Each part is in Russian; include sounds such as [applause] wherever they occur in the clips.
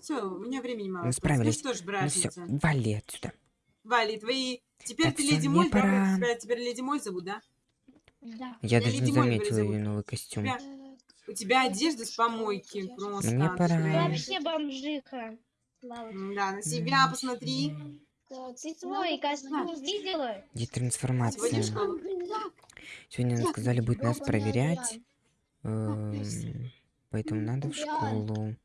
Все, у меня времени мало. Мы справились. Ну что ж, Ну все, вали отсюда. Вали, твои... Теперь Так, ты Леди Моль, да? пора. Тебя теперь Леди Моль зовут, да? Да. Я Я даже Леди не заметила ее новый костюм. Тебя- У тебя одежда с помойки просто. Мне пора. шеи. Вообще бомжиха. Да, на себя посмотри. Ты свой костюм видела? Где Сегодня трансформация? школу. Сегодня нам сказали будет нас проверять. Поэтому надо в школу.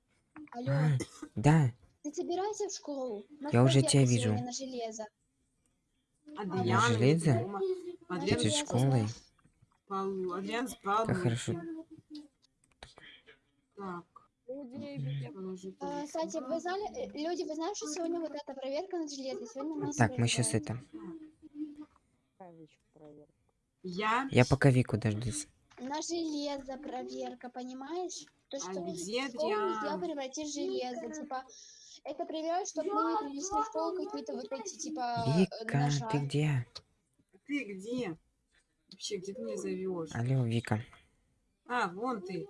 Алло, А, да, ты собирайся в школу. У нас Я уже тебя вижу. На железо. Адриан На железо? Адриан перед школой. Адриан. Как хорошо. Так. А, кстати, вы знали, э, люди, вы знаете, что сегодня вот эта проверка на железо? Сегодня нас Так, мы сейчас это. Я... Я пока Вику дождусь. На железо проверка, понимаешь? То, А что где школу нельзя Адриан? превратить в железо. Типа, это проверяют, чтобы мы не принесли в школу какие-то вот эти, типа, Вика, ножа. ты где? Ты где? Вообще, где ты меня зовешь? Алло, Вика. А, вон ты.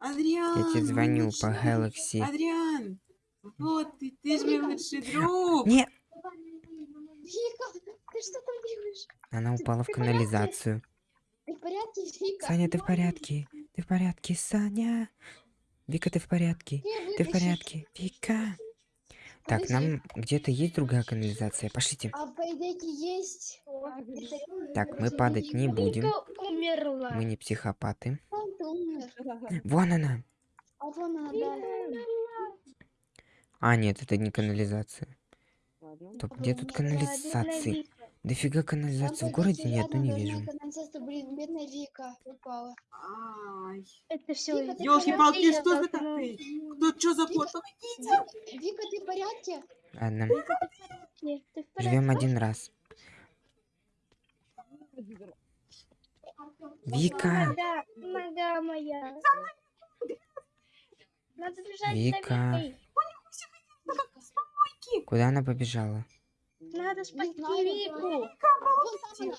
Адриан! Я тебе звоню мой по лучший- Galaxy. Адриан! Вот ты, ты же мой лучший друг! Не, Вика, ты что там делаешь? она упала в Ты в канализацию. Ты в порядке, Вика? Саня, ты в порядке? Ты в порядке, Саня? Вика, ты в порядке? Ты в порядке? Вика? Так, нам где-то есть другая канализация. Пошлите. А по идее есть. Так, мы падать не будем. Мы не психопаты. Вон она. А. А, нет, это не канализация. Стоп, где тут канализации? Дофига канализации в городе ни рядом не вижу. канализация, блин, бедная Вика упала. Это все. Ёлки-палки, что за ты? Кто, что за кот? Помогите! Вика, ты в порядке? Ладно, живем один раз. Вика, Нога, моя. Надо бежать Вика. куда она побежала? Надо спасти. Вику. Вика, она.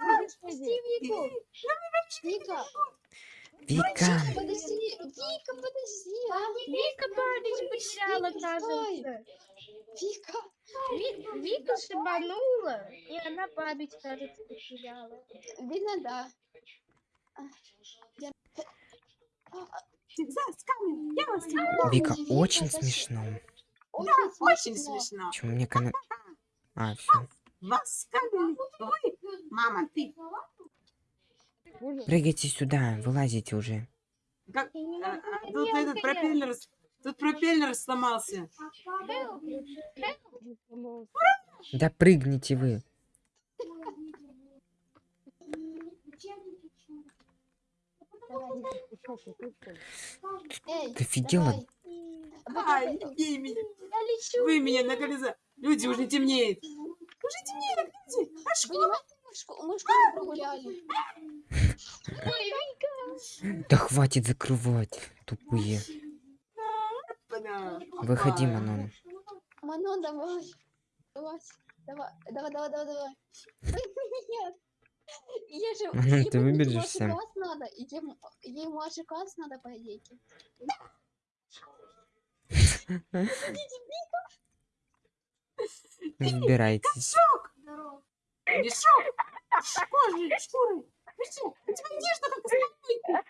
Надо спасти Вику. Вика, Вика, подожди, Вика, подожди. Вика потеряла, Вика, стой. кажется. Вика, Ви- Вика шибанула, и она память, кажется, потеряла. видно, да. А, Вика, очень смешно. Очень Очень смешно. смешно. Почему мне кана... А, все. Вас. Ой, мама, ты. Прыгайте сюда, вылазите уже. Как... А, а, Тут этот пропеллер... Тут пропеллер сломался. Да прыгните вы. Эй, Ты офигела? не бей меня. Я лечу. Вы меня на колеса. Люди, уже темнеет. Уже темнеет, люди. А школа? Мы школу прогуляли. Да хватит закрывать, тупые. Выходи. Манон. Манон, давай. Давай, давай, давай, давай, давай, давай. Нет. Ей же, Ну, ты бы выбежишь младший сам. класс надо, младший класс надо, по идее. [laughs] Разбирайтесь. Мешок. Кожей, шкурой. У тебя одежда как из помойки.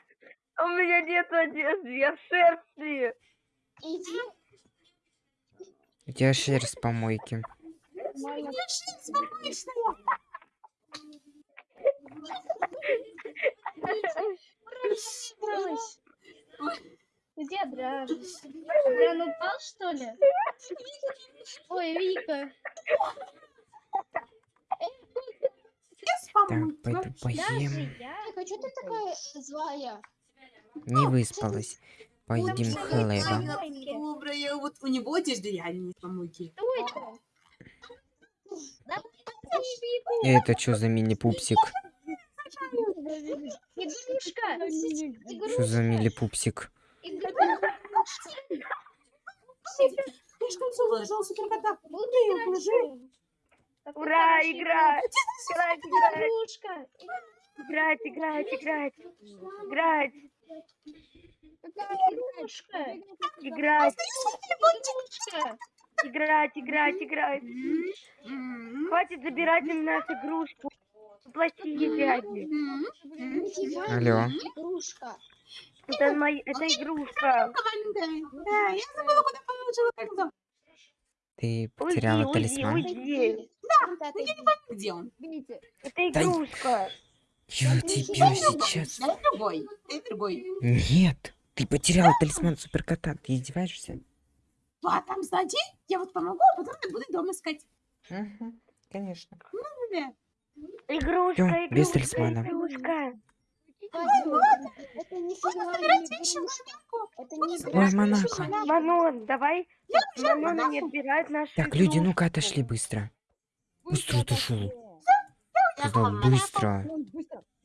У меня нет одежды, я в шерсти. Иди, У тебя шерсть с помойки. У меня шерсть помоечная. Где Дран? Дран упал, что ли? Ой, Вика. Так, пойду поем. Вика, что ты такая злая? Не выспалась. Поедим хлеба. добрая. Вот у него одежда реально не из помойки. Это что за мини-пупсик? [laughs] Игрушка. Что за мили-пупсик? Ты что, все выложил суперкота? Ура, играть! Играть, играть, играть, играть, играть, играть. Играть, играть, играть, играть. Хватит забирать у нас игрушку. Плохие дяди. Алло. не игрушка. Это, моя, это игрушка. Да, я забыла, куда положила кольцо. Ты Уйди, потеряла уйди, талисман? уйди. Да, Где он? Это Да и- игрушка. Я тебя сейчас... Дай другой. Дай другой. Нет! Ты потеряла талисман суперкота. Ты издеваешься? А там сзади я вот помогу, а потом я буду дома искать. Угу, конечно. Да. Игрушка, Всё, без игрушка, талисмана. игрушка. Это не. Это Ой. Монако. Манон, давай. Манона не отбирает нашу Так, люди, игрушку. ну-ка отошли быстро. Быстро отошел. Сказал быстро.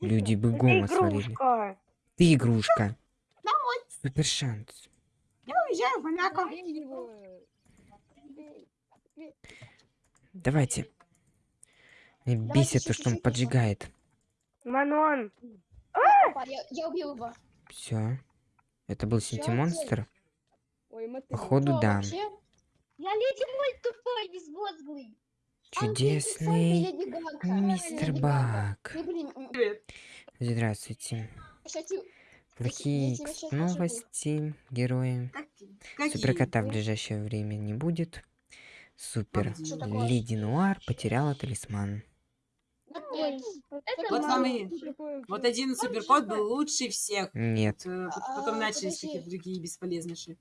Люди Это бегом свалили. игрушка. Ты игрушка. Супер шанс. Я уезжаю в Монако. Давайте. Меня бесит то, что он поджигает. Манон, Опа, Я, я убил его. Все. Это был синтимонстр? Походу, да. Я леди мой тупой, безмозглый. Чудесный мистер. Бак. Ну. Здравствуйте. Плохие новости, герои. Суперкота в ближайшее время не будет. Супер. Леди Нуар потеряла талисман. Вот такое? Вот один суперкот был лучше всех. Нет. Э, А, Потом начались подожди. какие-то другие бесполезнейшие.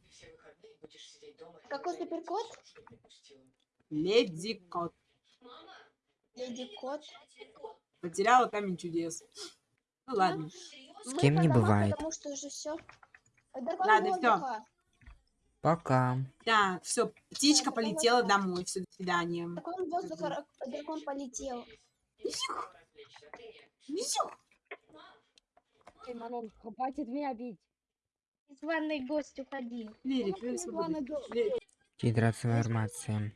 Какой суперкот? Леди Кот. Леди Кот. Потеряла камень чудес. Ну ладно. С кем не бывает. Потому что уже все. Ладно, воздуха. Пока. Так, все, птичка Да, полетела домой. Все, до свидания. Дракон воздуха, ра- дракон полетел. Висюх. Висюх. Эй, Манон, хватит меня бить. Званый гость, уходи. Лерик, вы свободны. Ладно, го- Лерик, Гидротрансформация.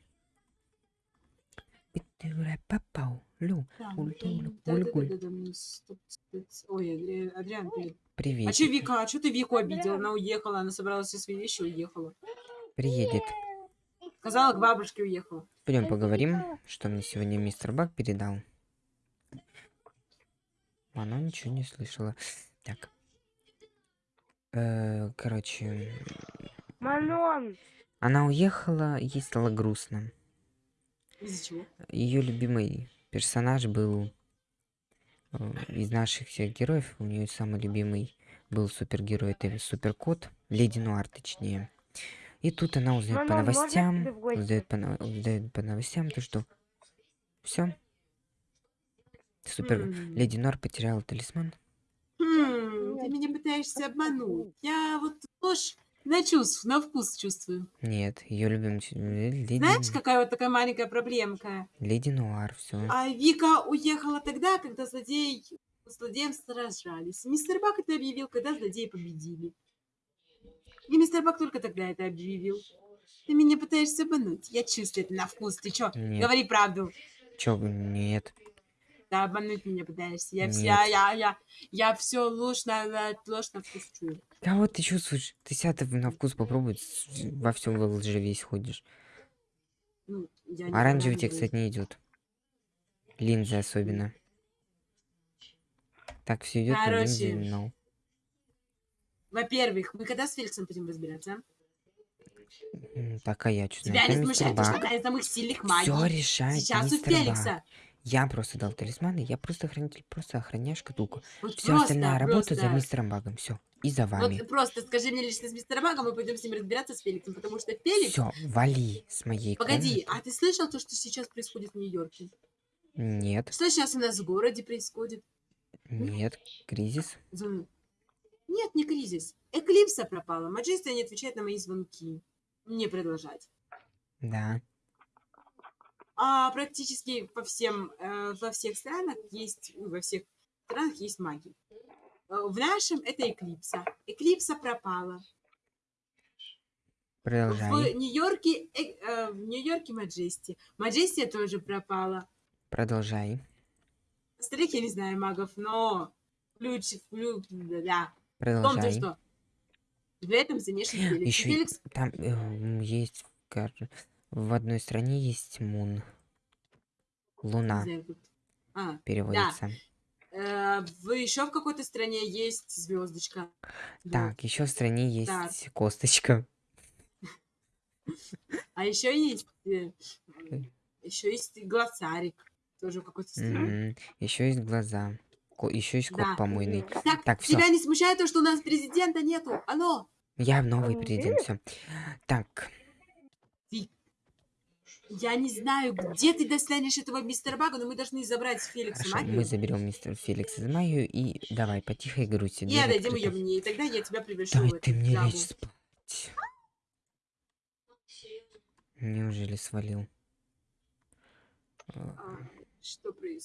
Пятура попал. Лю. там, Уль- уль- да, уль- да, уль. да, да, да, стоп, стоп. Ой, Адри- Адриан, привет. Привет. А что Вика? А что ты Вику обидела? Она уехала, она собрала все свои вещи и уехала. Приедет. Сказала, к бабушке уехала. Пойдем поговорим, что мне сегодня мистер Бак передал. Она ничего не слышала. Так. Э, короче, Манон. она уехала, ей стало грустно. Из-за чего? Ее любимый персонаж был э, из наших всех героев. У нее самый любимый был супергерой, это суперкот, Леди Нуар, точнее. И тут она узнает по Мама, можно новостям, узнает по, узнает по новостям, то что все. Супер. М. Леди Нуар потеряла талисман. Хм, ты меня пытаешься обмануть. Я вот ложь на чувств, на вкус чувствую. Нет, ее леди, Знаешь, какая вот такая маленькая проблемка? леди Нуар, все. А Вика уехала тогда, когда злодей с злодеем сражались. Мистер Бак это объявил, когда злодеи победили. И мистер Бак только тогда это объявил. Ты меня пытаешься обмануть. Я чувствую это на вкус. Ты чё? Нет. Говори правду. Чё, вы- нет. Да, обмануть меня пытаешься. Я вся, я, я, я все ложь на вкус чую. Кого ты чувствуешь? Ты себя на вкус попробуй, во всем во лжи весь ходишь. Ну, Оранжевый тебе, кстати, не идет. Линзы особенно. Так все идет, Короче. no. Во-первых, мы когда с Феликсом будем разбираться? Так, а я что Тебя не смущает, то, что одна из самых сильных магий. Все решает Сейчас у мистер Бак. Я просто дал талисманы, я просто хранитель, просто охраняю шкатулку. Вот Все просто, остальная работа за мистером Багом. Все. И за вами. Вот просто скажи мне лично с мистером Магом, мы пойдем с ним разбираться с Феликсом, потому что Феликс... Все, вали с моей Погоди, комнаты. а ты слышал то, что сейчас происходит в Нью-Йорке? Нет, Что сейчас у нас в городе происходит? нет, кризис. Нет, не кризис. Эклипса пропала. Маджестия не отвечает на мои звонки. Не продолжать. Да. А практически по всем, э, во всех странах есть, ну, во всех странах есть маги. Э, В нашем это Эклипса. Эклипса пропала. Продолжай. В Нью-Йорке, э, э, в Нью-Йорке Маджести. Маджестия тоже пропала. Продолжай. Остальных я не знаю магов, но ключ, ключ, да, да. В Продолжай. что В этом замешан Феликс. Еще Феликс там э, есть в одной стране есть Мун. Луна А, переводится. э, в, еще в какой-то стране есть звездочка. Так, еще в стране Так. есть косточка. А еще есть, Э. еще есть глоссарик. Тоже в какой-то стране. Еще есть глаза. Еще есть кот Да. помойный. Так, Так, тебя не смущает то, что у нас президента нету? Алло, Я новый президент, все. Так, я не знаю, где ты достанешь этого мистера Бага, но мы должны забрать Феликса хорошо, магию. мы заберем мистера Феликса магию и давай, потихо грусти. И отдадим ее мне, и тогда я тебя Дай в ты мне лечь спать. Неужели свалил? А, Что происходит?